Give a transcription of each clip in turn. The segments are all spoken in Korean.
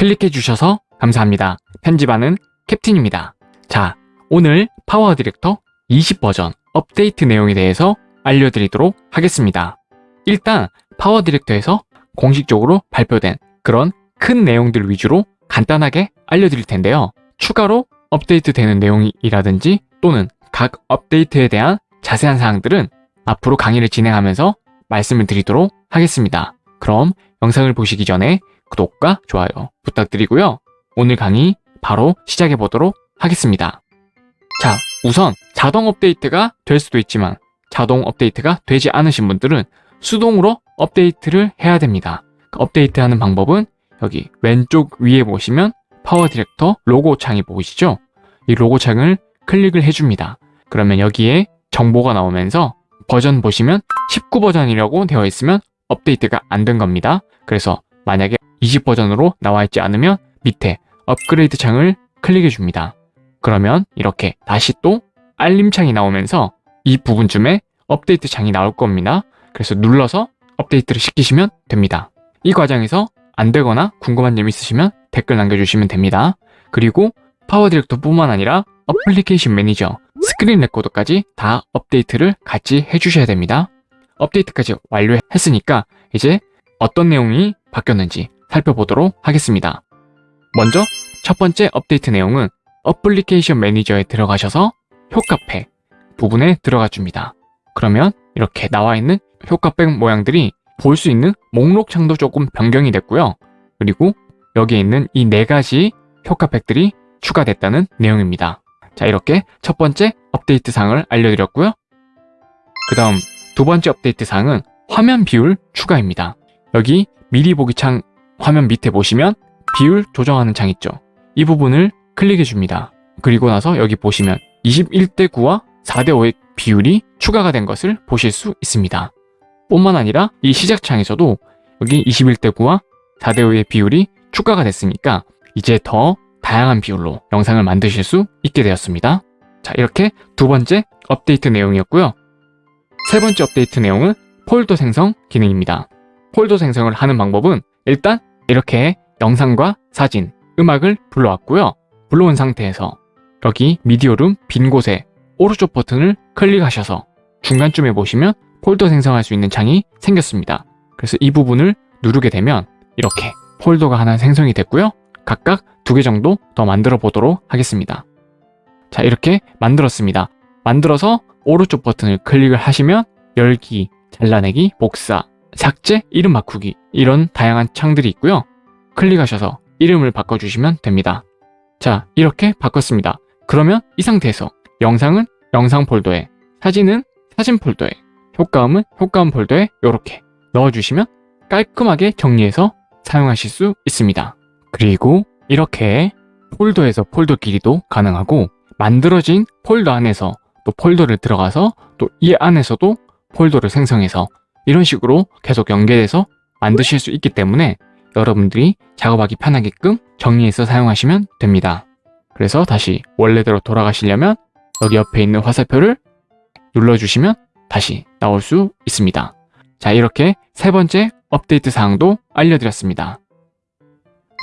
클릭해 주셔서 감사합니다. 편집하는 캡틴입니다. 자, 오늘 PowerDirector 20버전 업데이트 내용에 대해서 알려드리도록 하겠습니다. 일단 PowerDirector에서 공식적으로 발표된 그런 큰 내용들 위주로 간단하게 알려드릴 텐데요. 추가로 업데이트 되는 내용이라든지 또는 각 업데이트에 대한 자세한 사항들은 앞으로 강의를 진행하면서 말씀을 드리도록 하겠습니다. 그럼 영상을 보시기 전에 구독과 좋아요 부탁드리고요. 오늘 강의 바로 시작해 보도록 하겠습니다. 자, 우선 자동 업데이트가 될 수도 있지만 자동 업데이트가 되지 않으신 분들은 수동으로 업데이트를 해야 됩니다. 업데이트하는 방법은 여기 왼쪽 위에 보시면 PowerDirector 로고 창이 보이시죠? 이 로고 창을 클릭을 해줍니다. 그러면 여기에 정보가 나오면서 버전 보시면 19버전이라고 되어 있으면 업데이트가 안 된 겁니다. 그래서 만약에 20 버전으로 나와 있지 않으면 밑에 업그레이드 창을 클릭해 줍니다. 그러면 이렇게 다시 또 알림 창이 나오면서 이 부분쯤에 업데이트 창이 나올 겁니다. 그래서 눌러서 업데이트를 시키시면 됩니다. 이 과정에서 안 되거나 궁금한 점 있으시면 댓글 남겨주시면 됩니다. 그리고 PowerDirector 뿐만 아니라 Application Manager, Screen Recorder까지 다 업데이트를 같이 해주셔야 됩니다. 업데이트까지 완료했으니까 이제 어떤 내용이 바뀌었는지 살펴보도록 하겠습니다. 먼저 첫 번째 업데이트 내용은 어플리케이션 매니저에 들어가셔서 효과팩 부분에 들어가 줍니다. 그러면 이렇게 나와 있는 효과팩 모양들이 볼 수 있는 목록 창도 조금 변경이 됐고요. 그리고 여기에 있는 이 네 가지 효과팩들이 추가됐다는 내용입니다. 자 이렇게 첫 번째 업데이트 사항을 알려드렸고요. 그 다음 두 번째 업데이트 사항은 화면 비율 추가입니다. 여기 미리 보기 창 화면 밑에 보시면 비율 조정하는 창 있죠. 이 부분을 클릭해 줍니다. 그리고 나서 여기 보시면 21대 9와 4대 5의 비율이 추가가 된 것을 보실 수 있습니다. 뿐만 아니라 이 시작창에서도 여기 21대 9와 4대 5의 비율이 추가가 됐으니까 이제 더 다양한 비율로 영상을 만드실 수 있게 되었습니다. 자 이렇게 두 번째 업데이트 내용이었고요. 세 번째 업데이트 내용은 폴더 생성 기능입니다. 폴더 생성을 하는 방법은 일단 이렇게 영상과 사진, 음악을 불러왔고요. 불러온 상태에서 여기 미디어룸 빈 곳에 오른쪽 버튼을 클릭하셔서 중간쯤에 보시면 폴더 생성할 수 있는 창이 생겼습니다. 그래서 이 부분을 누르게 되면 이렇게 폴더가 하나 생성이 됐고요. 각각 두 개 정도 더 만들어 보도록 하겠습니다. 자 이렇게 만들었습니다. 만들어서 오른쪽 버튼을 클릭을 하시면 열기, 잘라내기, 복사, 삭제, 이름 바꾸기 이런 다양한 창들이 있고요. 클릭하셔서 이름을 바꿔주시면 됩니다. 자 이렇게 바꿨습니다. 그러면 이 상태에서 영상은 영상 폴더에 사진은 사진 폴더에 효과음은 효과음 폴더에 이렇게 넣어주시면 깔끔하게 정리해서 사용하실 수 있습니다. 그리고 이렇게 폴더에서 폴더끼리도 가능하고 만들어진 폴더 안에서 또 폴더를 들어가서 또 이 안에서도 폴더를 생성해서 이런 식으로 계속 연계돼서 만드실 수 있기 때문에 여러분들이 작업하기 편하게끔 정리해서 사용하시면 됩니다. 그래서 다시 원래대로 돌아가시려면 여기 옆에 있는 화살표를 눌러주시면 다시 나올 수 있습니다. 자 이렇게 세 번째 업데이트 사항도 알려드렸습니다.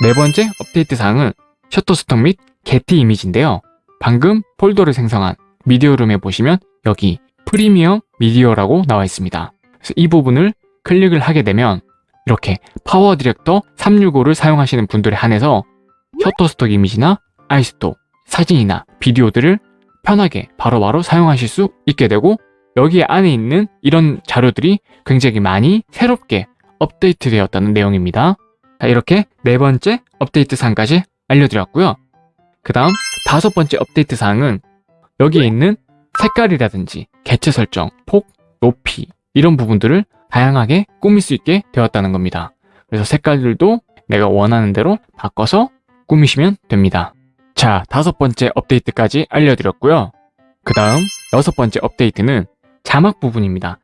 네 번째 업데이트 사항은 Shutterstock 및 Getty Images인데요. 방금 폴더를 생성한 미디어룸에 보시면 여기 프리미엄 미디어라고 나와 있습니다. 이 부분을 클릭을 하게 되면 이렇게 PowerDirector 365를 사용하시는 분들에 한해서 Shutterstock 이미지나 아이스톡, 사진이나 비디오들을 편하게 바로바로 바로 사용하실 수 있게 되고 여기 안에 있는 이런 자료들이 굉장히 많이 새롭게 업데이트 되었다는 내용입니다. 자, 이렇게 네 번째 업데이트 사항까지 알려드렸고요. 그 다음 다섯 번째 업데이트 사항은 여기에 있는 색깔이라든지 개체 설정, 폭, 높이 이런 부분들을 다양하게 꾸밀 수 있게 되었다는 겁니다. 그래서 색깔들도 내가 원하는 대로 바꿔서 꾸미시면 됩니다. 자, 다섯 번째 업데이트까지 알려드렸고요. 그 다음 여섯 번째 업데이트는 자막 부분입니다.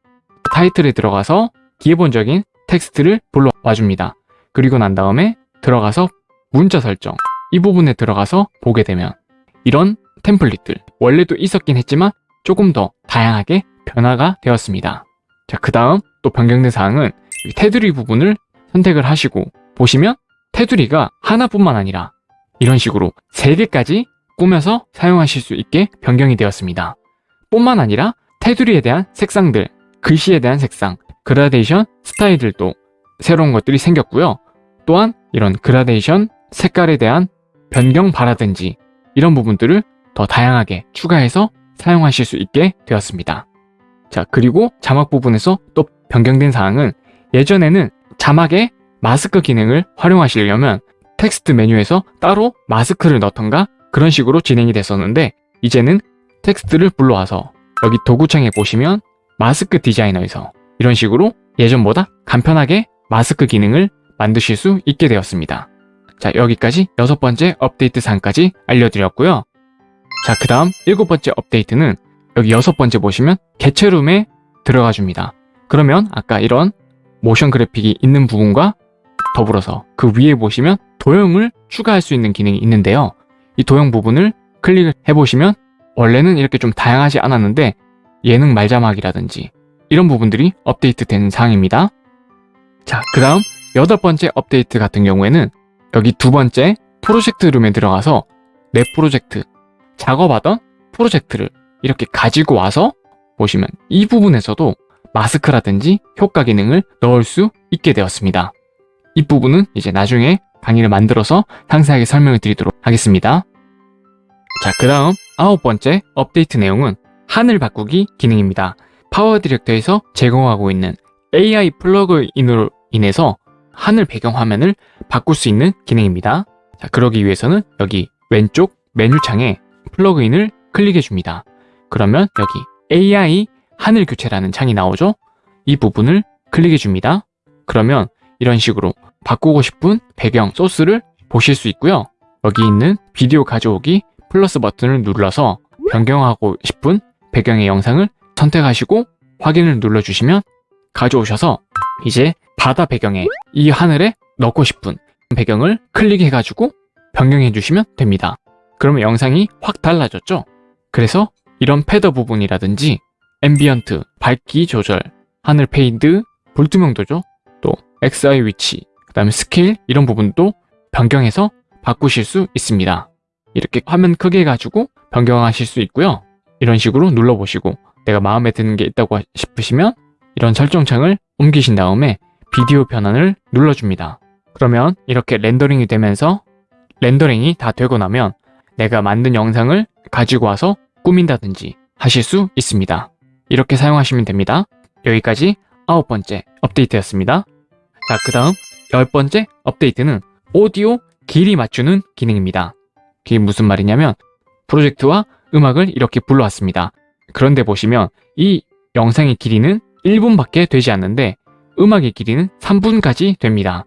타이틀에 들어가서 기본적인 텍스트를 불러와줍니다. 그리고 난 다음에 들어가서 문자 설정 이 부분에 들어가서 보게 되면 이런 템플릿들 원래도 있었긴 했지만 조금 더 다양하게 변화가 되었습니다. 자, 그 다음 또 변경된 사항은 테두리 부분을 선택을 하시고 보시면 테두리가 하나뿐만 아니라 이런 식으로 세 개까지 꾸며서 사용하실 수 있게 변경이 되었습니다. 뿐만 아니라 테두리에 대한 색상들, 글씨에 대한 색상, 그라데이션 스타일들도 새로운 것들이 생겼고요. 또한 이런 그라데이션 색깔에 대한 변경 바라든지 이런 부분들을 더 다양하게 추가해서 사용하실 수 있게 되었습니다. 자, 그리고 자막 부분에서 또 변경된 사항은 예전에는 자막에 마스크 기능을 활용하시려면 텍스트 메뉴에서 따로 마스크를 넣던가 그런 식으로 진행이 됐었는데 이제는 텍스트를 불러와서 여기 도구창에 보시면 마스크 디자이너에서 이런 식으로 예전보다 간편하게 마스크 기능을 만드실 수 있게 되었습니다. 자, 여기까지 여섯 번째 업데이트 사항까지 알려드렸고요. 자, 그 다음 일곱 번째 업데이트는 여기 여섯 번째 보시면 개체룸에 들어가 줍니다. 그러면 아까 이런 모션 그래픽이 있는 부분과 더불어서 그 위에 보시면 도형을 추가할 수 있는 기능이 있는데요. 이 도형 부분을 클릭을 해보시면 원래는 이렇게 좀 다양하지 않았는데 예능 말자막이라든지 이런 부분들이 업데이트 된 사항입니다. 자, 그 다음 여덟 번째 업데이트 같은 경우에는 여기 두 번째 프로젝트 룸에 들어가서 내 프로젝트, 작업하던 프로젝트를 이렇게 가지고 와서 보시면 이 부분에서도 마스크라든지 효과 기능을 넣을 수 있게 되었습니다. 이 부분은 이제 나중에 강의를 만들어서 상세하게 설명을 드리도록 하겠습니다. 자, 그 다음 아홉 번째 업데이트 내용은 하늘 바꾸기 기능입니다. PowerDirector에서 제공하고 있는 AI 플러그인으로 인해서 하늘 배경 화면을 바꿀 수 있는 기능입니다. 자, 그러기 위해서는 여기 왼쪽 메뉴창에 플러그인을 클릭해 줍니다. 그러면 여기 AI 하늘 교체라는 창이 나오죠? 이 부분을 클릭해 줍니다. 그러면 이런 식으로 바꾸고 싶은 배경 소스를 보실 수 있고요. 여기 있는 비디오 가져오기 플러스 버튼을 눌러서 변경하고 싶은 배경의 영상을 선택하시고 확인을 눌러주시면 가져오셔서 이제 바다 배경에 이 하늘에 넣고 싶은 배경을 클릭해가지고 변경해 주시면 됩니다. 그러면 영상이 확 달라졌죠? 그래서 이런 feather 부분이라든지 ambient, 밝기 조절, 하늘 fade, 불투명도죠? 또 XY 위치, 그 다음에 스케일 이런 부분도 변경해서 바꾸실 수 있습니다. 이렇게 화면 크게 해가지고 변경하실 수 있고요. 이런 식으로 눌러보시고 내가 마음에 드는 게 있다고 싶으시면 이런 설정창을 옮기신 다음에 비디오 변환을 눌러줍니다. 그러면 이렇게 렌더링이 되면서 렌더링이 다 되고 나면 내가 만든 영상을 가지고 와서 꾸민다든지 하실 수 있습니다. 이렇게 사용하시면 됩니다. 여기까지 아홉 번째 업데이트였습니다. 자, 그 다음 열 번째 업데이트는 오디오 길이 맞추는 기능입니다. 그게 무슨 말이냐면 프로젝트와 음악을 이렇게 불러왔습니다. 그런데 보시면 이 영상의 길이는 1분밖에 되지 않는데 음악의 길이는 3분까지 됩니다.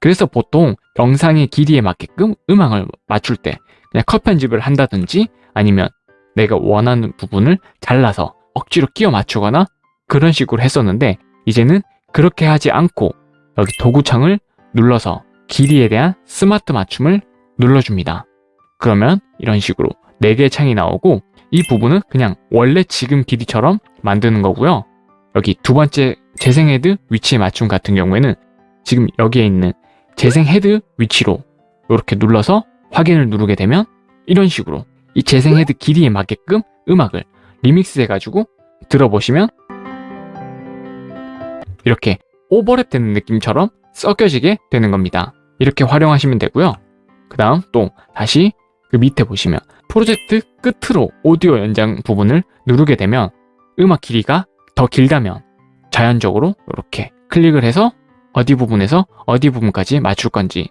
그래서 보통 영상의 길이에 맞게끔 음악을 맞출 때 그냥 컷 편집을 한다든지 아니면 내가 원하는 부분을 잘라서 억지로 끼워 맞추거나 그런 식으로 했었는데 이제는 그렇게 하지 않고 여기 도구창을 눌러서 길이에 대한 스마트 맞춤을 눌러줍니다. 그러면 이런 식으로 4개의 창이 나오고 이 부분은 그냥 원래 지금 길이처럼 만드는 거고요. 여기 두 번째 재생 헤드 위치 맞춤 같은 경우에는 지금 여기에 있는 재생 헤드 위치로 이렇게 눌러서 확인을 누르게 되면 이런 식으로 이 재생 헤드 길이에 맞게끔 음악을 리믹스 해가지고 들어보시면 이렇게 오버랩 되는 느낌처럼 섞여지게 되는 겁니다. 이렇게 활용하시면 되고요. 그 다음 또 다시 그 밑에 보시면 프로젝트 끝으로 오디오 연장 부분을 누르게 되면 음악 길이가 더 길다면 자연적으로 이렇게 클릭을 해서 어디 부분에서 어디 부분까지 맞출 건지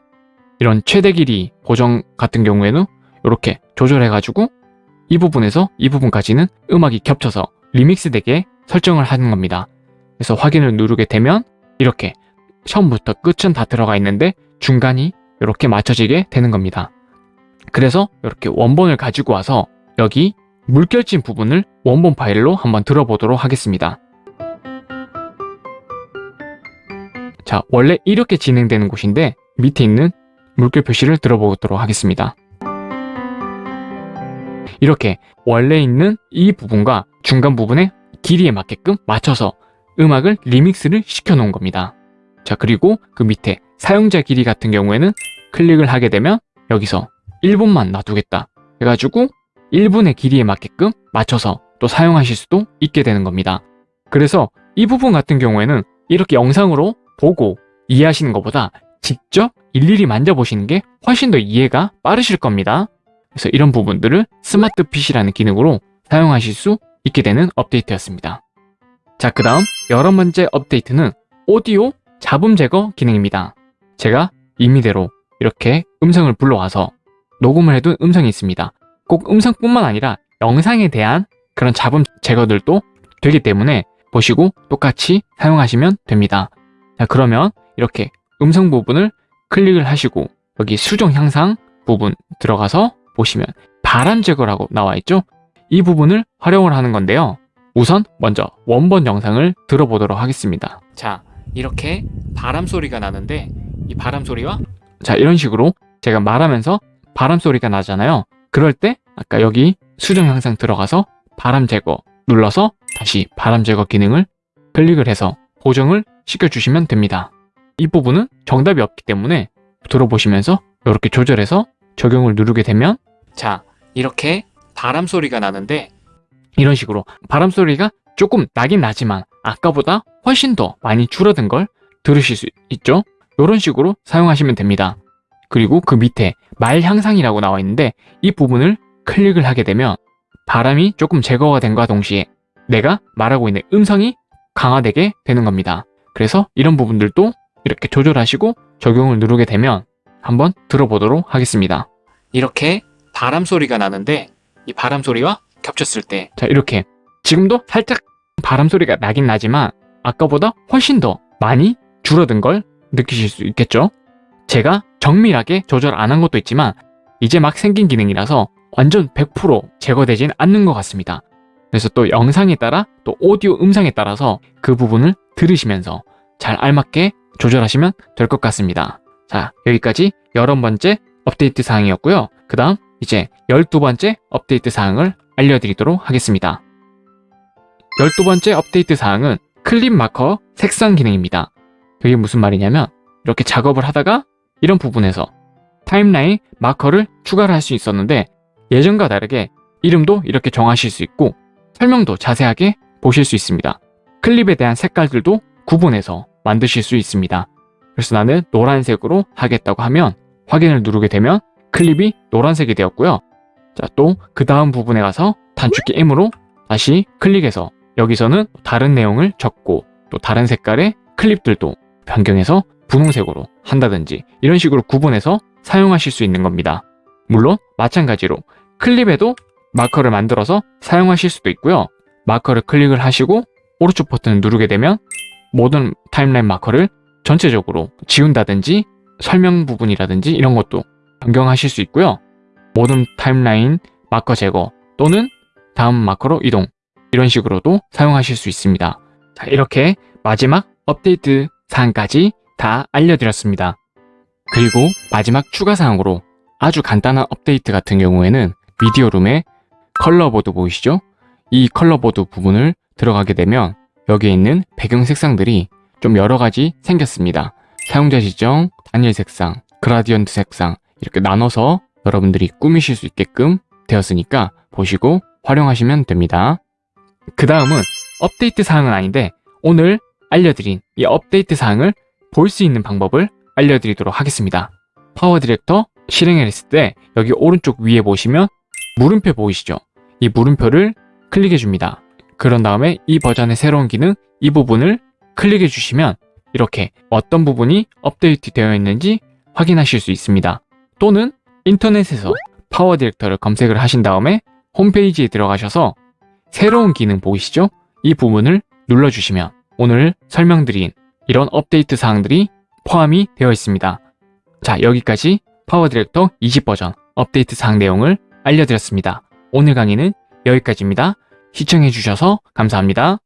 이런 최대 길이 고정 같은 경우에는 이렇게 조절해가지고 이 부분에서 이 부분까지는 음악이 겹쳐서 리믹스 되게 설정을 하는 겁니다. 그래서 확인을 누르게 되면 이렇게 처음부터 끝은 다 들어가 있는데 중간이 이렇게 맞춰지게 되는 겁니다. 그래서 이렇게 원본을 가지고 와서 여기 물결진 부분을 원본 파일로 한번 들어보도록 하겠습니다. 자, 원래 이렇게 진행되는 곳인데 밑에 있는 물결 표시를 들어보도록 하겠습니다. 이렇게 원래 있는 이 부분과 중간 부분의 길이에 맞게끔 맞춰서 음악을 리믹스를 시켜 놓은 겁니다. 자, 그리고 그 밑에 사용자 길이 같은 경우에는 클릭을 하게 되면 여기서 1분만 놔두겠다 해가지고 1분의 길이에 맞게끔 맞춰서 또 사용하실 수도 있게 되는 겁니다. 그래서 이 부분 같은 경우에는 이렇게 영상으로 보고 이해하시는 것보다 직접 일일이 만져보시는 게 훨씬 더 이해가 빠르실 겁니다. 그래서 이런 부분들을 스마트 핏이라는 기능으로 사용하실 수 있게 되는 업데이트였습니다. 자, 그 다음 여러 번째 업데이트는 오디오 잡음 제거 기능입니다. 제가 임의대로 이렇게 음성을 불러와서 녹음을 해둔 음성이 있습니다. 꼭 음성뿐만 아니라 영상에 대한 그런 잡음 제거들도 되기 때문에 보시고 똑같이 사용하시면 됩니다. 자, 그러면 이렇게 음성 부분을 클릭을 하시고 여기 수정 향상 부분 들어가서 보시면 바람 제거라고 나와 있죠? 이 부분을 활용을 하는 건데요. 우선 먼저 원본 영상을 들어보도록 하겠습니다. 자, 이렇게 바람 소리가 나는데 이 바람 소리와 자, 이런 식으로 제가 말하면서 바람 소리가 나잖아요. 그럴 때 아까 여기 수정 영상 들어가서 바람 제거 눌러서 다시 바람 제거 기능을 클릭을 해서 보정을 시켜주시면 됩니다. 이 부분은 정답이 없기 때문에 들어보시면서 이렇게 조절해서 적용을 누르게 되면 자 이렇게 바람 소리가 나는데 이런 식으로 바람 소리가 조금 나긴 나지만 아까보다 훨씬 더 많이 줄어든 걸 들으실 수 있죠? 이런 식으로 사용하시면 됩니다. 그리고 그 밑에 말 향상이라고 나와 있는데 이 부분을 클릭을 하게 되면 바람이 조금 제거가 된과 동시에 내가 말하고 있는 음성이 강화되게 되는 겁니다. 그래서 이런 부분들도 이렇게 조절하시고 적용을 누르게 되면 한번 들어보도록 하겠습니다. 이렇게 바람 소리가 나는데 이 바람 소리와 겹쳤을 때 자 이렇게 지금도 살짝 바람 소리가 나긴 나지만 아까보다 훨씬 더 많이 줄어든 걸 느끼실 수 있겠죠? 제가 정밀하게 조절 안 한 것도 있지만 이제 막 생긴 기능이라서 완전 100% 제거되진 않는 것 같습니다. 그래서 또 영상에 따라 또 오디오 음성에 따라서 그 부분을 들으시면서 잘 알맞게 조절하시면 될 것 같습니다. 자 여기까지 열한 번째 업데이트 사항이었고요. 그 다음 이제 열두 번째 업데이트 사항을 알려드리도록 하겠습니다. 열두 번째 업데이트 사항은 클립 마커 색상 기능입니다. 그게 무슨 말이냐면 이렇게 작업을 하다가 이런 부분에서 타임라인 마커를 추가를 할 수 있었는데 예전과 다르게 이름도 이렇게 정하실 수 있고 설명도 자세하게 보실 수 있습니다. 클립에 대한 색깔들도 구분해서 만드실 수 있습니다. 그래서 나는 노란색으로 하겠다고 하면 확인을 누르게 되면 클립이 노란색이 되었고요. 자, 또 그 다음 부분에 가서 단축키 M으로 다시 클릭해서 여기서는 다른 내용을 적고 또 다른 색깔의 클립들도 변경해서 분홍색으로 한다든지 이런 식으로 구분해서 사용하실 수 있는 겁니다. 물론 마찬가지로 클립에도 마커를 만들어서 사용하실 수도 있고요. 마커를 클릭을 하시고 오른쪽 버튼을 누르게 되면 모든 타임라인 마커를 전체적으로 지운다든지 설명 부분이라든지 이런 것도 변경하실 수 있고요. 모든 타임라인 마커 제거 또는 다음 마커로 이동 이런 식으로도 사용하실 수 있습니다. 자, 이렇게 마지막 업데이트 사항까지 다 알려드렸습니다. 그리고 마지막 추가 사항으로 아주 간단한 업데이트 같은 경우에는 미디어룸에 컬러보드 보이시죠? 이 컬러보드 부분을 들어가게 되면 여기에 있는 배경 색상들이 좀 여러 가지 생겼습니다. 사용자 지정, 단일 색상, gradient 색상 이렇게 나눠서 여러분들이 꾸미실 수 있게끔 되었으니까 보시고 활용하시면 됩니다. 그 다음은 업데이트 사항은 아닌데 오늘 알려드린 이 업데이트 사항을 볼 수 있는 방법을 알려드리도록 하겠습니다. PowerDirector 실행을 했을 때 여기 오른쪽 위에 보시면 물음표 보이시죠? 이 물음표를 클릭해 줍니다. 그런 다음에 이 버전의 새로운 기능 이 부분을 클릭해 주시면 이렇게 어떤 부분이 업데이트 되어 있는지 확인하실 수 있습니다. 또는 인터넷에서 PowerDirector를 검색을 하신 다음에 홈페이지에 들어가셔서 새로운 기능 보이시죠? 이 부분을 눌러주시면 오늘 설명드린 이런 업데이트 사항들이 포함이 되어 있습니다. 자 여기까지 PowerDirector 20버전 업데이트 사항 내용을 알려드렸습니다. 오늘 강의는 여기까지입니다. 시청해주셔서 감사합니다.